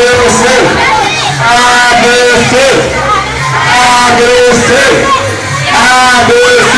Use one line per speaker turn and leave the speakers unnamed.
Agresser, agresser, A agresser.